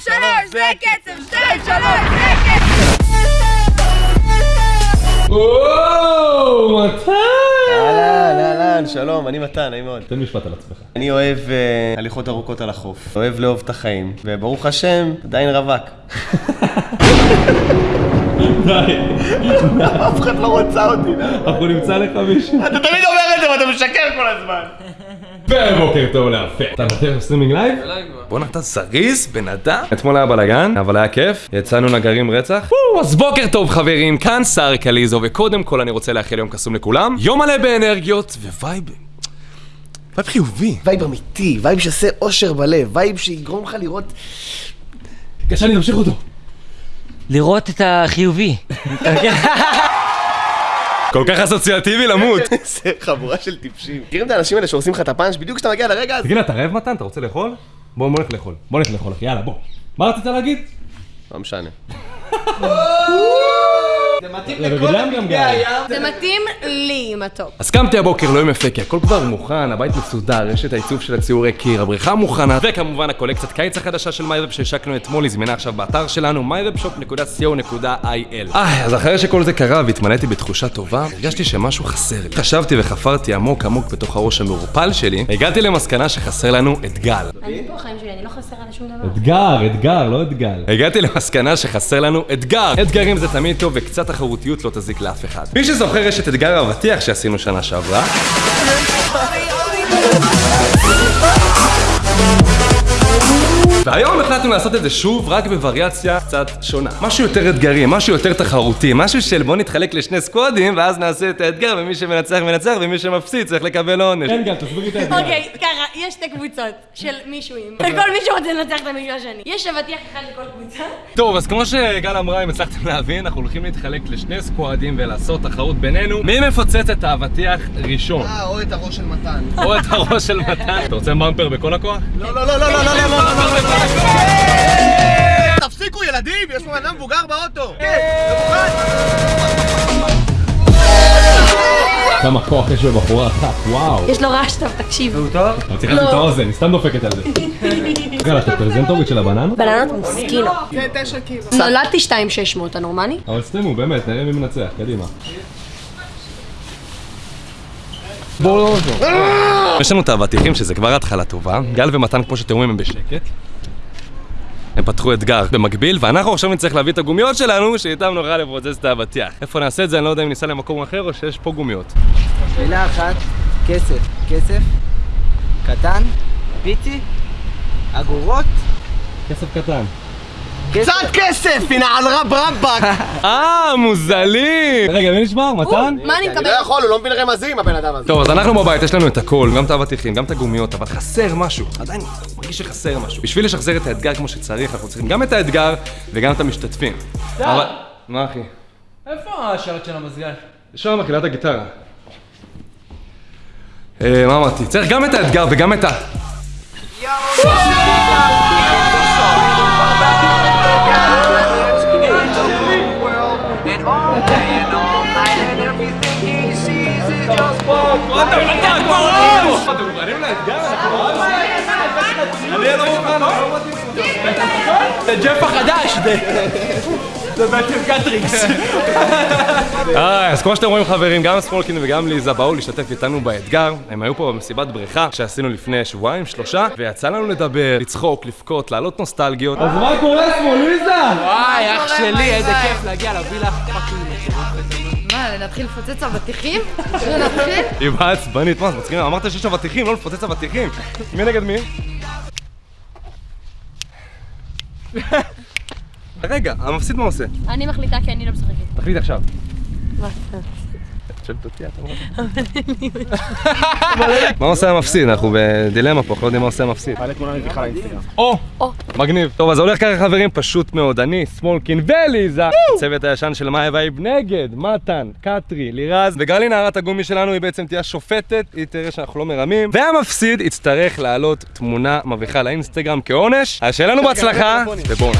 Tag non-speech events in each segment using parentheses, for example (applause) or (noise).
שתיים, שלוש, זה הקצב! שתיים, שלוש, זה הקצב! וואו, מתן! אהלן, אהלן, שלום, אני מתן, נעים מאוד. תן משפט על עצמך. אני אוהב אה, הליכות ארוכות על החוף, אוהב לאהוב את החיים, וברוך השם, עדיין רווק. די, אף אחד לא רוצה אותי, אנחנו נמצא לך מישהו. אתה תמיד אומר את זה ואתה משקר כל הזמן. ובוקר טוב לאפר. אתה נותן streaming live? בואנה אתה זריז, בן אדם. אתמול היה בלאגן, אבל היה כיף. יצאנו נגרים רצח. וואו, אז בוקר טוב חברים, כאן סארי קליזו, וקודם כל אני רוצה לאחל יום קסום לכולם. יום מלא באנרגיות ו vibe... vibe חיובי. vibe אמיתי, vibe שעושה אושר בלב, vibe שיגרום לך לראות... קשה תמשיך אותו. לראות את החיובי. (laughs) כל כך אסוציאטיבי למות. (laughs) זה חבורה של טיפשים. מכירים את האנשים האלה שהורסים לך את הפאנץ' בדיוק כשאתה מגיע לרגע הזה? תגיד, אתה רעב מתן? אתה רוצה לאכול? בוא, בוא נלך לאכול. בוא נלך לאכול, אחי, יאללה, בוא. מה רצית להגיד? לא משנה. (laughs) ובגללם גם גיא. זה מתאים לי עם הטופ. אז קמתי הבוקר, לא יום יפה, כי הכל כבר מוכן, הבית מסודר, יש את העיצוב של הציורי קיר, הבריכה מוכנה, וכמובן הקולקציית קיץ החדשה של My Vibe שהשקנו אתמול, היא זמינה עכשיו באתר שלנו, myvibeshop.co.il. אה, אז אחרי שכל זה קרה והתמלאתי בתחושה טובה, הרגשתי שמשהו חסר לי. חשבתי וחפרתי עמוק עמוק בתוך הראש המעורפל שלי, הגעתי למסקנה שחסר לנו את גל. אני פה חיים שלי, אני לא חסרה לשום דבר. אתגר, אתגר, לא אתגל. הגעתי למסקנה שחסר לנו אתגר. אתגרים זה תמיד טוב וקצת תחרותיות לא תזיק לאף אחד. מי שזוכר יש את אתגר האבטיח שעשינו שנה שעברה. והיום החלטנו לעשות את זה שוב, רק בווריאציה קצת שונה. משהו יותר אתגרי, משהו יותר תחרותי, משהו של בוא נתחלק לשני סקוואדים, ואז נעשה את האתגר, ומי שמנצח מנצח, ומי שמפסיד צריך לקבל עונש. כן, גל, תסבירי את האתגר. אוקיי, ככה, יש שתי קבוצות של מישהוים. וכל מישהו רוצה לנצח את המישהו השני. יש אבטיח אחד לכל קבוצה. טוב, אז כמו שגל אמרה, אם הצלחתם להבין, אנחנו הולכים להתחלק לשני סקואדים ולעשות תחרות בינינו. מי מפוצץ את האבטיח ראשון? אה, או את הראש של מתן. או את הראש של מתן. אתה רוצה במפר בכל הכוח? לא, לא, לא, לא, לא, לא, לא, לא, לא, תפסיקו ילדים, יש פה אדם מבוגר באוטו. כן, כמה כוח יש בבחורה אחת, וואו. יש לו רעש טוב, תקשיב. אתה צריך לשים את האוזן, היא סתם דופקת על זה. גל, אתה פרזנטורית של הבננות? בננות מוסקינו. זה תשע קילו. נולדתי 2.600, אתה נורמלי? אבל סתימו, באמת, נראה מי מנצח, קדימה. בואו לא יש לנו את האבטיחים שזה כבר התחלה טובה. גל ומתן, כמו שאתם רואים, הם בשקט. הם פתחו אתגר במקביל, ואנחנו עכשיו נצטרך להביא את הגומיות שלנו, שאיתם נוכל לפוצץ את האבטיח. איפה נעשה את זה? אני לא יודע אם ניסע למקום אחר או שיש פה גומיות. מילה אחת, כסף. כסף, קטן, פיצי, אגורות, כסף קטן. קצת כסף, הנה על רב רבאק. (laughs) אה, מוזלים! רגע, מי נשמע? מתן? מה אני אני מקבל? לא יכול, הוא לא מבין רמזים, הבן אדם הזה. טוב, אז אנחנו בבית, יש לנו את הכל, גם את האבטיחים, גם את הגומיות, אבל חסר משהו. עדיין מרגיש שחסר משהו. בשביל לשחזר את האתגר כמו שצריך, אנחנו צריכים גם את האתגר וגם את המשתתפים. אבל... מה אחי? איפה השלט של המזגן? שם מקהלת הגיטרה. אה, מה אמרתי? צריך גם את האתגר וגם את ה... זה ג'ף החדש! זה בעצם קטריקס. אה, אז כמו שאתם רואים חברים, גם סמולקין וגם ליזה באו להשתתף איתנו באתגר. הם היו פה במסיבת בריכה שעשינו לפני שבועיים, שלושה, ויצא לנו לדבר, לצחוק, לבכות, להעלות נוסטלגיות. אז מה קורה פה, ליזה? וואי, אח שלי, איזה כיף להגיע לווילה. מה, נתחיל לפוצץ אבטיחים? נתחיל? היא באה עצבנית, מה, זה מצחיק? אמרת שיש אבטיחים, לא לפוצץ אבטיחים. מי נגד מי? רגע, המפסיד מה עושה? אני מחליטה כי אני לא משחקת. תחליט עכשיו. מה? שואלת אותי, אתה אומר. (laughs) מה עושה המפסיד? אנחנו בדילמה פה, אנחנו לא יודעים מה עושה המפסיד. או! מגניב. טוב, אז הולך ככה חברים, פשוט מאוד. אני, סמולקין וליזה, הצוות הישן של My Vibe נגד, מתן, קטרי, לירז, וגלי נערת הגומי שלנו היא בעצם תהיה השופטת, היא תראה שאנחנו לא מרמים, והמפסיד יצטרך להעלות תמונה מביכה לאינסטגרם כעונש. אז שיהיה לנו בהצלחה, ובואו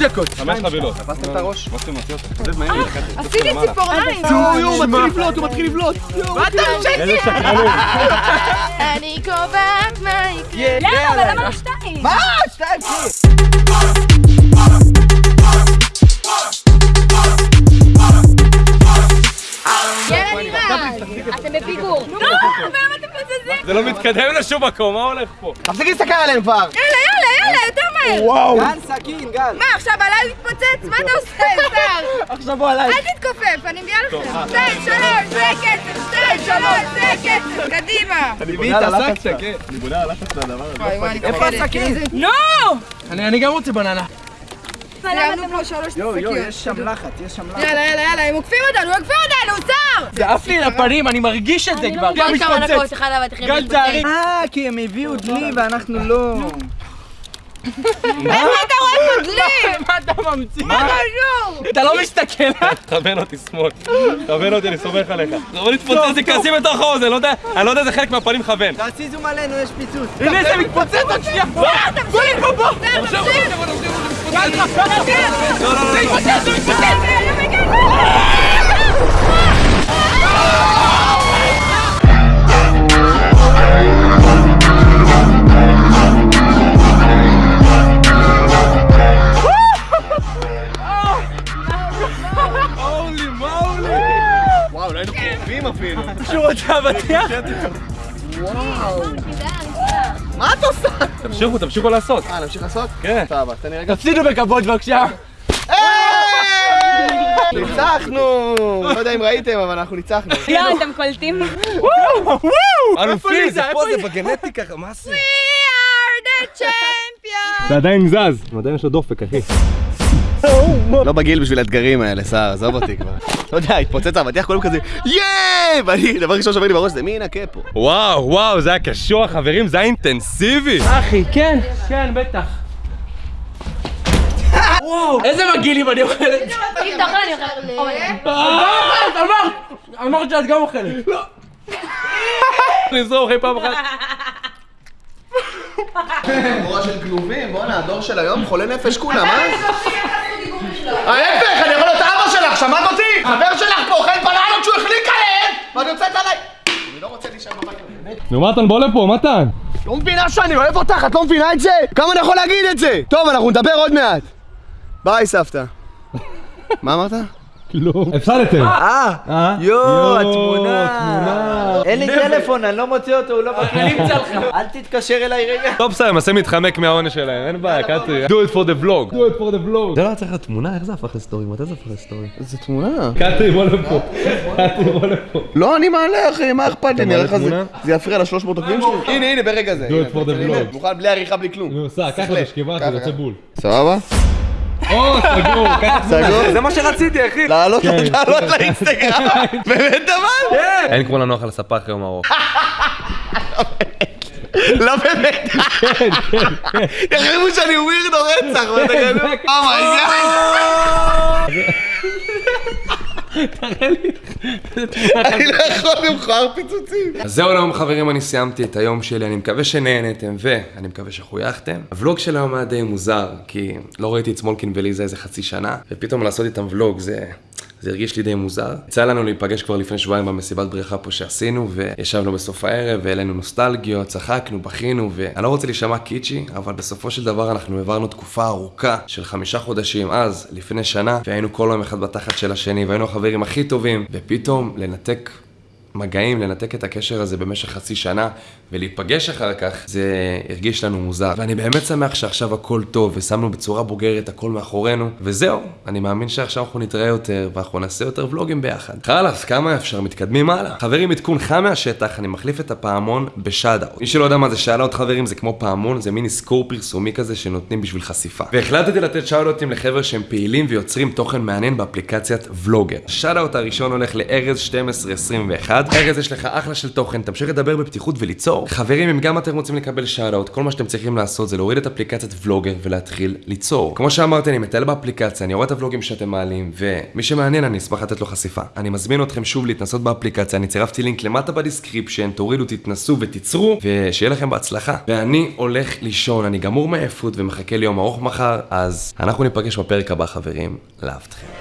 דקות. חמש חבילות. תפסתם את הראש? מה שאתם מוציא אותך? עשיתי ציפורניים. הוא מתחיל לבלוט, הוא מתחיל לבלוט. מה אתה איזה שקרנים. אני קובעת מה יקרה. למה? אבל למה לא שתיים? מה? שתיים. אתם בפיגור. נו, ולמה אתם מזזים? זה לא מתקדם לשום מקום, מה הולך פה? תפסיקי להסתכל עליהם כבר! יאללה, יאללה, יאללה, יותר מהר. וואו! גל. מה, עכשיו עליי להתפוצץ? מה אתה עושה, (laughs) שר? עכשיו בוא עליי. אל תתכופף, אני מביאה לכם. שתיים, שלוש, זה קצב, שתיים, שלוש, זה קצב. קדימה. אני בונה על לחץ מהדבר הזה. וואי, וואי, אני איפה. הסכין? נו! אני אני גם רוצה בננה. סיימנו פה שלוש יואו, יואו, שקיות. יש שם לחץ, יש שם לחץ. יאללה, יאללה, יאללה, הם עוקפים אותנו, עוקפים אותנו, שר! זה עף לי לפנים, אני מרגיש את זה אני כבר. לא מבין כמה דקות אחד גל. צערי. אה, כי הם הביאו דלי ואנחנו לא. איפה אתה רואה פה דלי? מה אתה ממציא? מה קשור? אתה לא מסתכל? תכוון אותי שמאל. תכוון אותי, אני סומך עליך. זה לא להתפוצץ לי כעסים בתוך האוזן, לא יודע, אני לא יודע איזה חלק מהפנים מכוון. תעשי זום עלינו, יש פיצוץ. הנה זה מתפוצץ עוד שנייה. בוא לפה, בוא. תמשיך, לא, לא, לא, זה לא. מתפוצץ, זה מתפוצץ! אבטיח? מה את עושה? תמשיכו, תמשיכו לעשות. אה, נמשיך לעשות? כן. סבבה, תן לי רגע. תפסידו בכבוד בבקשה. ניצחנו! לא יודע אם ראיתם, אבל אנחנו ניצחנו. יואו, אתם קולטים? אלופי, זה איפה פה, זה? בגנטיקה, מה זה? We are the champions! זה עדיין זז. עדיין יש לו דופק, אחי. לא בגיל בשביל האתגרים האלה, סער, עזוב אותי כבר. לא יודע, התפוצץ האבטיח, כולם כזה, יאיי! ואני, דבר ראשון שעובר לי בראש זה מי ינקה פה? וואו, וואו, זה היה קשוח, חברים, זה היה אינטנסיבי. אחי, כן, כן, בטח. וואו, איזה מגעילים אני אוכל את זה. אם אתה אוכל אני אוכל. אה, אמרת, אמרת שאת גם אוכלת. נזרום אחרי פעם אחת. (laughs) חבורה של כלובים, בואנה, הדור של היום חולה נפש כולם, אה? ההפך, אני יכול להיות אבא שלך, שמעת אותי? חבר שלך פה אוכל בלילות שהוא החליק עליהם! ואת יוצאת עליי! אני לא רוצה להישאר בבית. נו, מתן, בוא לפה, מתן. לא מבינה שאני אוהב אותך, את לא מבינה את זה? כמה אני יכול להגיד את זה? טוב, אנחנו נדבר עוד מעט. ביי, סבתא. מה אמרת? כלום. הפסדתם. אה, יואו, התמונה. אין לי טלפון, אני לא מוציא אותו, הוא לא (laughs) בכלים שלך. אל תתקשר אליי רגע. טוב, בסדר, מנסה להתחמק מהעונש שלהם, אין בעיה, קטרי. do it for the vlog. do it for the vlog. זה לא צריך להיות תמונה? איך זה הפך לסטורי? מתי זה הפך לסטורי? זה תמונה. קטרי, בוא לפה. קטרי, בוא לפה. לא, אני מעלה, אחי, מה אכפת לי? נראה לך זה... יפריע ל-300 עוקבים שלי? הנה, הנה, ברגע זה. do it for the vlog. מוכן בלי עריכה, בלי כלום. נו, סע, קח. את השכיבה, ככה, זה יוצא. בול. סבבה? או, סגור, (laughs) את סגור? זה מה שרציתי, אחי. לעלות לעלות לאינסטגרם. (laughs) באמת אבל? אין כמו לנוח על הספה אחרי יום ארוך. (laughs) לא באמת. יחשבו שאני ווירדו רצח. מה כזה? Oh my God. אני לא יכול למכור פיצוצים. אז זהו היום חברים, אני סיימתי את היום שלי, אני מקווה שנהנתם ואני מקווה שחויכתם. הוולוג של היום היה די מוזר, כי לא ראיתי את סמולקין וליזה איזה חצי שנה, ופתאום לעשות איתם ולוג זה... זה הרגיש לי די מוזר. יצא לנו להיפגש כבר לפני שבועיים במסיבת בריכה פה שעשינו, וישבנו בסוף הערב, והעלינו נוסטלגיות, צחקנו, בכינו, ואני לא רוצה להישמע קיצ'י, אבל בסופו של דבר אנחנו העברנו תקופה ארוכה של חמישה חודשים אז, לפני שנה, והיינו כל יום אחד בתחת של השני, והיינו החברים הכי טובים, ופתאום לנתק מגעים, לנתק את הקשר הזה במשך חצי שנה ולהיפגש אחר כך, זה הרגיש לנו מוזר. ואני באמת שמח שעכשיו הכל טוב ושמנו בצורה בוגרת הכל מאחורינו, וזהו, אני מאמין שעכשיו אנחנו נתראה יותר ואנחנו נעשה יותר ולוגים ביחד. חלאס, כמה אפשר? מתקדמים הלאה. חברים, עדכון חם מהשטח, אני מחליף את הפעמון בשאט-אאוט. מי שלא יודע מה זה שאט-אאוט חברים, זה כמו פעמון, זה מין אזכור פרסומי כזה שנותנים בשביל חשיפה. והחלטתי לתת שאט-אאוטים לחבר'ה שהם פעילים ויוצרים תוכן מעניין באפליקציית ולוגר. שאט-אאוט הראשון הולך לארז 1221 לבד. ארז, יש לך אחלה של תוכן, תמשיך לדבר בפתיחות וליצור. חברים, אם גם אתם רוצים לקבל שאט-אאוט, כל מה שאתם צריכים לעשות זה להוריד את אפליקציית ולוגר ולהתחיל ליצור. כמו שאמרתי, אני מטייל באפליקציה, אני רואה את הוולוגים שאתם מעלים, ומי שמעניין, אני אשמח לתת לו חשיפה. אני מזמין אתכם שוב להתנסות באפליקציה, אני צירפתי לינק למטה ב description, תורידו, תתנסו ותיצרו, ושיהיה לכם בהצלחה. ואני הולך לישון, אני גמור מעייפות ומחכה ליום ארוך מחר, אז אנחנו ניפגש בפרק הבא, חברים. לאהבתכם.